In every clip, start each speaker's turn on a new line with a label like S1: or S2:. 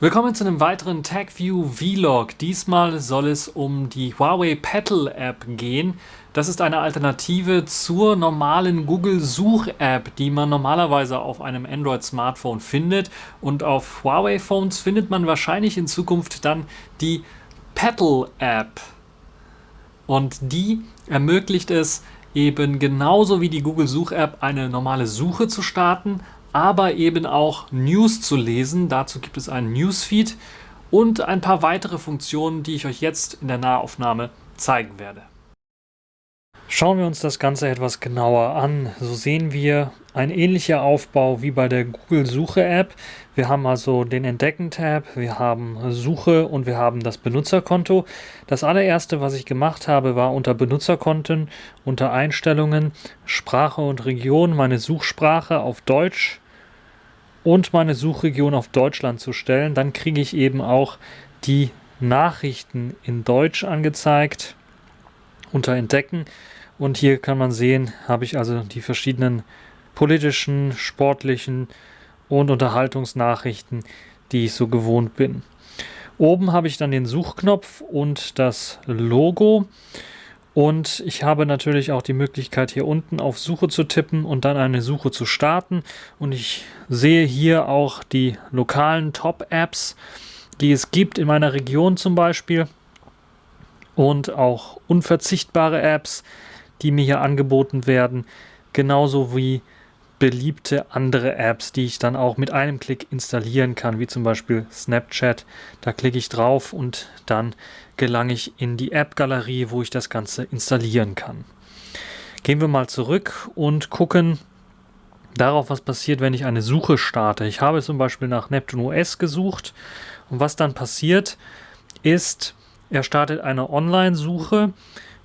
S1: Willkommen zu einem weiteren TagView Vlog. Diesmal soll es um die Huawei Petal App gehen. Das ist eine Alternative zur normalen Google Such App, die man normalerweise auf einem Android Smartphone findet. Und auf Huawei Phones findet man wahrscheinlich in Zukunft dann die Petal App. Und die ermöglicht es eben genauso wie die Google Such App eine normale Suche zu starten, aber eben auch News zu lesen. Dazu gibt es einen Newsfeed und ein paar weitere Funktionen, die ich euch jetzt in der Nahaufnahme zeigen werde. Schauen wir uns das Ganze etwas genauer an. So sehen wir ein ähnlicher Aufbau wie bei der Google Suche App. Wir haben also den Entdecken-Tab, wir haben Suche und wir haben das Benutzerkonto. Das allererste, was ich gemacht habe, war unter Benutzerkonten, unter Einstellungen, Sprache und Region, meine Suchsprache auf Deutsch und meine Suchregion auf Deutschland zu stellen. Dann kriege ich eben auch die Nachrichten in Deutsch angezeigt unter Entdecken. Und hier kann man sehen, habe ich also die verschiedenen politischen, sportlichen und Unterhaltungsnachrichten, die ich so gewohnt bin. Oben habe ich dann den Suchknopf und das Logo. Und ich habe natürlich auch die Möglichkeit hier unten auf Suche zu tippen und dann eine Suche zu starten. Und ich sehe hier auch die lokalen Top-Apps, die es gibt in meiner Region zum Beispiel. Und auch unverzichtbare Apps, die mir hier angeboten werden, genauso wie beliebte andere Apps, die ich dann auch mit einem Klick installieren kann, wie zum Beispiel Snapchat. Da klicke ich drauf und dann gelange ich in die App-Galerie, wo ich das Ganze installieren kann. Gehen wir mal zurück und gucken darauf, was passiert, wenn ich eine Suche starte. Ich habe zum Beispiel nach Neptune OS gesucht und was dann passiert ist, er startet eine Online-Suche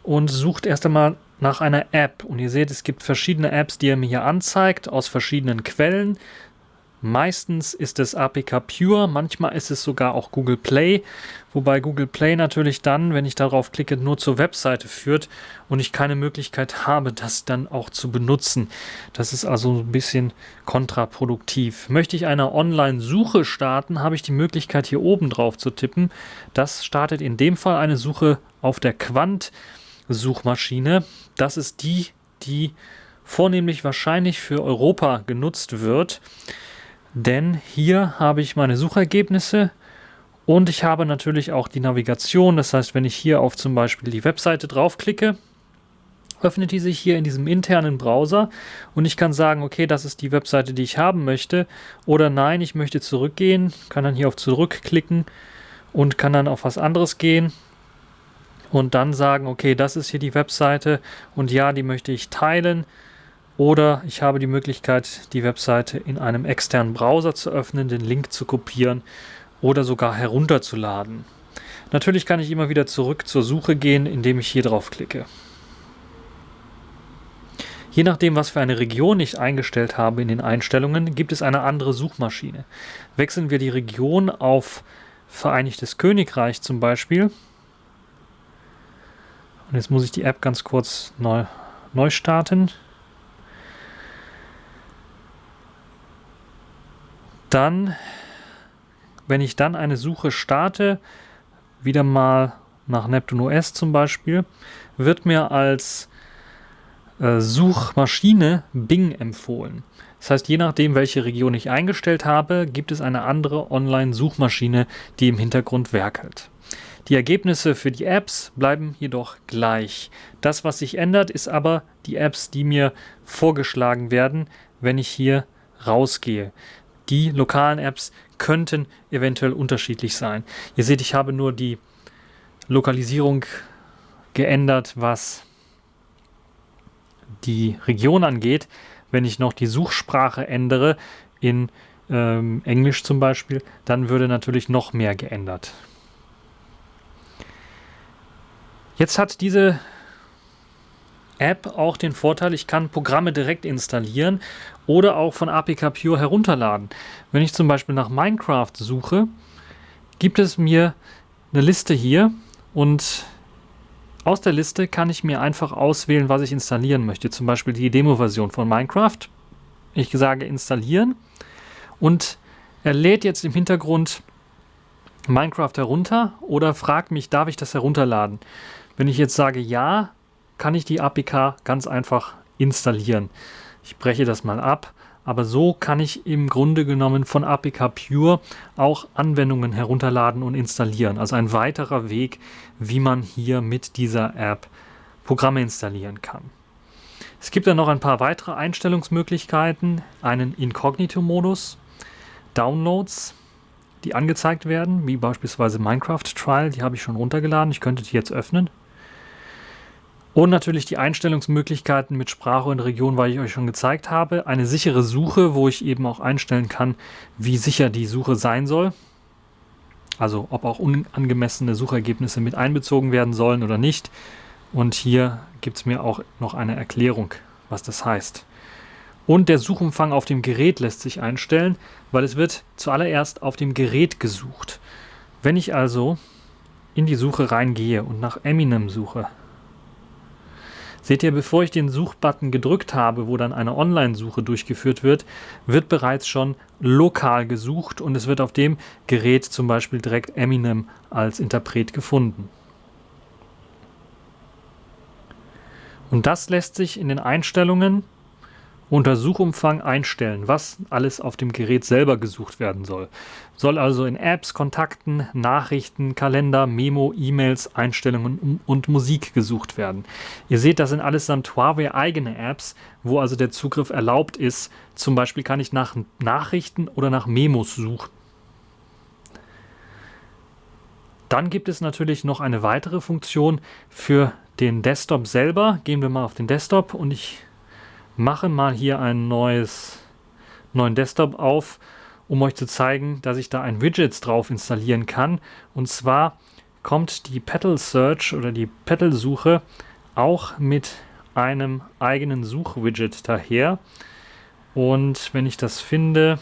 S1: und sucht erst einmal nach einer App. Und ihr seht, es gibt verschiedene Apps, die er mir hier anzeigt, aus verschiedenen Quellen. Meistens ist es APK Pure, manchmal ist es sogar auch Google Play, wobei Google Play natürlich dann, wenn ich darauf klicke, nur zur Webseite führt und ich keine Möglichkeit habe, das dann auch zu benutzen. Das ist also ein bisschen kontraproduktiv. Möchte ich eine Online-Suche starten, habe ich die Möglichkeit hier oben drauf zu tippen. Das startet in dem Fall eine Suche auf der Quant. Suchmaschine. Das ist die, die vornehmlich wahrscheinlich für Europa genutzt wird. Denn hier habe ich meine Suchergebnisse und ich habe natürlich auch die Navigation. Das heißt, wenn ich hier auf zum Beispiel die Webseite draufklicke, öffnet die sich hier in diesem internen Browser und ich kann sagen, okay, das ist die Webseite, die ich haben möchte oder nein, ich möchte zurückgehen, kann dann hier auf zurückklicken und kann dann auf was anderes gehen und dann sagen, okay, das ist hier die Webseite und ja, die möchte ich teilen. Oder ich habe die Möglichkeit, die Webseite in einem externen Browser zu öffnen, den Link zu kopieren oder sogar herunterzuladen. Natürlich kann ich immer wieder zurück zur Suche gehen, indem ich hier drauf klicke. Je nachdem, was für eine Region ich eingestellt habe in den Einstellungen, gibt es eine andere Suchmaschine. Wechseln wir die Region auf Vereinigtes Königreich zum Beispiel, und jetzt muss ich die App ganz kurz neu, neu starten. Dann, wenn ich dann eine Suche starte, wieder mal nach Neptune OS zum Beispiel, wird mir als äh, Suchmaschine Bing empfohlen. Das heißt, je nachdem, welche Region ich eingestellt habe, gibt es eine andere Online-Suchmaschine, die im Hintergrund werkelt. Die Ergebnisse für die Apps bleiben jedoch gleich. Das, was sich ändert, ist aber die Apps, die mir vorgeschlagen werden, wenn ich hier rausgehe. Die lokalen Apps könnten eventuell unterschiedlich sein. Ihr seht, ich habe nur die Lokalisierung geändert, was die Region angeht. Wenn ich noch die Suchsprache ändere, in ähm, Englisch zum Beispiel, dann würde natürlich noch mehr geändert. Jetzt hat diese App auch den Vorteil, ich kann Programme direkt installieren oder auch von APK Pure herunterladen. Wenn ich zum Beispiel nach Minecraft suche, gibt es mir eine Liste hier und aus der Liste kann ich mir einfach auswählen, was ich installieren möchte. Zum Beispiel die Demo-Version von Minecraft. Ich sage installieren und er lädt jetzt im Hintergrund Minecraft herunter oder fragt mich, darf ich das herunterladen? Wenn ich jetzt sage ja, kann ich die APK ganz einfach installieren. Ich breche das mal ab, aber so kann ich im Grunde genommen von APK Pure auch Anwendungen herunterladen und installieren. Also ein weiterer Weg, wie man hier mit dieser App Programme installieren kann. Es gibt dann noch ein paar weitere Einstellungsmöglichkeiten, einen Inkognito-Modus, Downloads, die angezeigt werden, wie beispielsweise Minecraft Trial, die habe ich schon runtergeladen, ich könnte die jetzt öffnen. Und natürlich die Einstellungsmöglichkeiten mit Sprache und Region, weil ich euch schon gezeigt habe. Eine sichere Suche, wo ich eben auch einstellen kann, wie sicher die Suche sein soll. Also ob auch unangemessene Suchergebnisse mit einbezogen werden sollen oder nicht. Und hier gibt es mir auch noch eine Erklärung, was das heißt. Und der Suchumfang auf dem Gerät lässt sich einstellen, weil es wird zuallererst auf dem Gerät gesucht. Wenn ich also in die Suche reingehe und nach Eminem suche, Seht ihr, bevor ich den Suchbutton gedrückt habe, wo dann eine Online-Suche durchgeführt wird, wird bereits schon lokal gesucht und es wird auf dem Gerät zum Beispiel direkt Eminem als Interpret gefunden. Und das lässt sich in den Einstellungen unter Suchumfang einstellen, was alles auf dem Gerät selber gesucht werden soll. Soll also in Apps, Kontakten, Nachrichten, Kalender, Memo, E-Mails, Einstellungen und Musik gesucht werden. Ihr seht, das sind allesamt Huawei eigene Apps, wo also der Zugriff erlaubt ist. Zum Beispiel kann ich nach Nachrichten oder nach Memos suchen. Dann gibt es natürlich noch eine weitere Funktion für den Desktop selber. Gehen wir mal auf den Desktop und ich mache mal hier einen neues, neuen Desktop auf, um euch zu zeigen, dass ich da ein Widget drauf installieren kann. Und zwar kommt die Petal Search oder die Petal Suche auch mit einem eigenen Suchwidget daher. Und wenn ich das finde,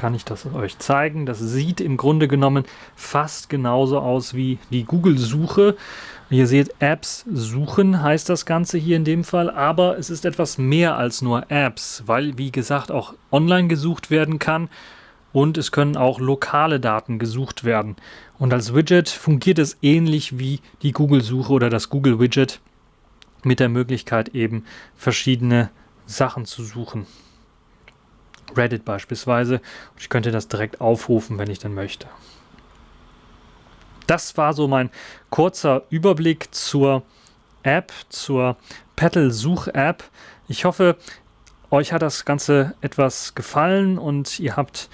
S1: kann ich das euch zeigen. Das sieht im Grunde genommen fast genauso aus wie die Google-Suche. Ihr seht, Apps suchen heißt das Ganze hier in dem Fall, aber es ist etwas mehr als nur Apps, weil, wie gesagt, auch online gesucht werden kann und es können auch lokale Daten gesucht werden. Und als Widget fungiert es ähnlich wie die Google-Suche oder das Google-Widget mit der Möglichkeit eben verschiedene Sachen zu suchen. Reddit beispielsweise. Ich könnte das direkt aufrufen, wenn ich denn möchte. Das war so mein kurzer Überblick zur App, zur Petal Such-App. Ich hoffe, euch hat das Ganze etwas gefallen und ihr habt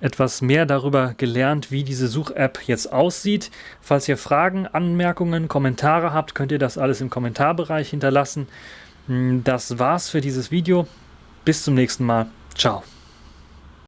S1: etwas mehr darüber gelernt, wie diese Such-App jetzt aussieht. Falls ihr Fragen, Anmerkungen, Kommentare habt, könnt ihr das alles im Kommentarbereich hinterlassen. Das war's für dieses Video. Bis zum nächsten Mal. Ciao.